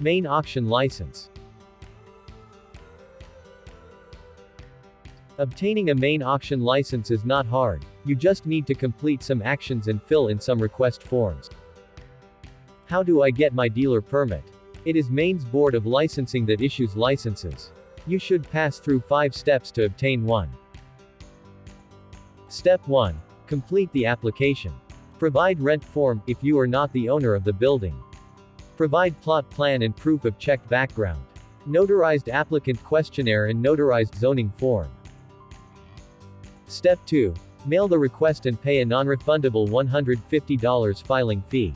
Maine auction license. Obtaining a Maine auction license is not hard, you just need to complete some actions and fill in some request forms. How do I get my dealer permit? It is Maine's Board of Licensing that issues licenses. You should pass through 5 steps to obtain one. Step 1. Complete the application. Provide rent form, if you are not the owner of the building. Provide plot plan and proof of checked background. Notarized applicant questionnaire and notarized zoning form. Step 2. Mail the request and pay a non-refundable $150 filing fee.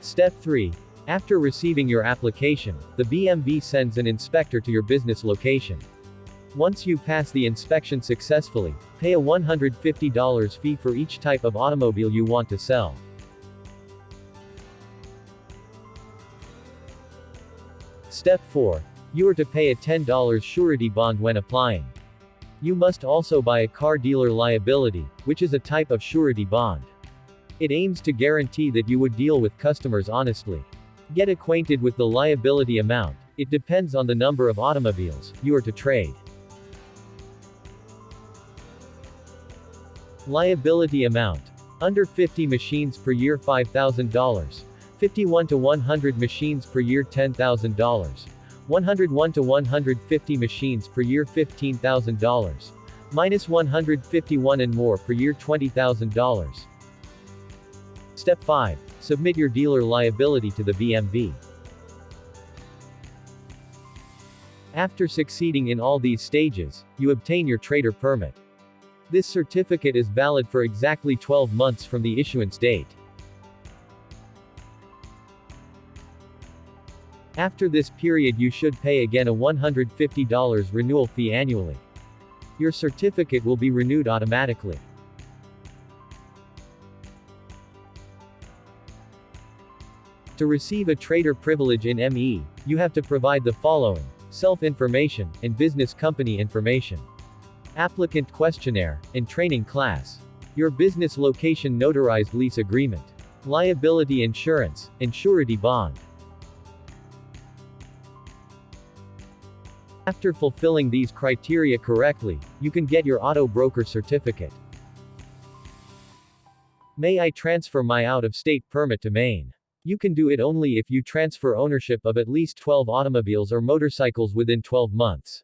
Step 3. After receiving your application, the BMV sends an inspector to your business location. Once you pass the inspection successfully, pay a $150 fee for each type of automobile you want to sell. Step 4. You are to pay a $10 surety bond when applying. You must also buy a car dealer liability, which is a type of surety bond. It aims to guarantee that you would deal with customers honestly. Get acquainted with the liability amount. It depends on the number of automobiles you are to trade. Liability amount. Under 50 machines per year $5,000. 51 to 100 machines per year $10,000. 101 to 150 machines per year $15,000. Minus 151 and more per year $20,000. Step 5. Submit your dealer liability to the BMV. After succeeding in all these stages, you obtain your trader permit. This certificate is valid for exactly 12 months from the issuance date. After this period you should pay again a $150 renewal fee annually. Your certificate will be renewed automatically. To receive a trader privilege in ME, you have to provide the following self-information and business company information. Applicant questionnaire and training class. Your business location notarized lease agreement. Liability insurance and surety bond. After fulfilling these criteria correctly, you can get your auto broker certificate. May I transfer my out-of-state permit to Maine? You can do it only if you transfer ownership of at least 12 automobiles or motorcycles within 12 months.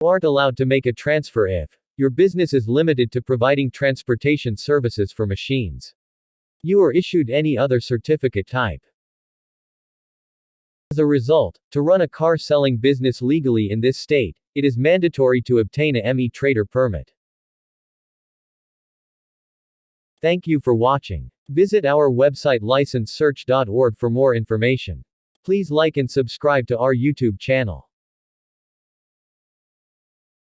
You aren't allowed to make a transfer if your business is limited to providing transportation services for machines. You are issued any other certificate type. As a result, to run a car selling business legally in this state, it is mandatory to obtain a ME trader permit. Thank you for watching. Visit our website licensesearch.org for more information. Please like and subscribe to our YouTube channel.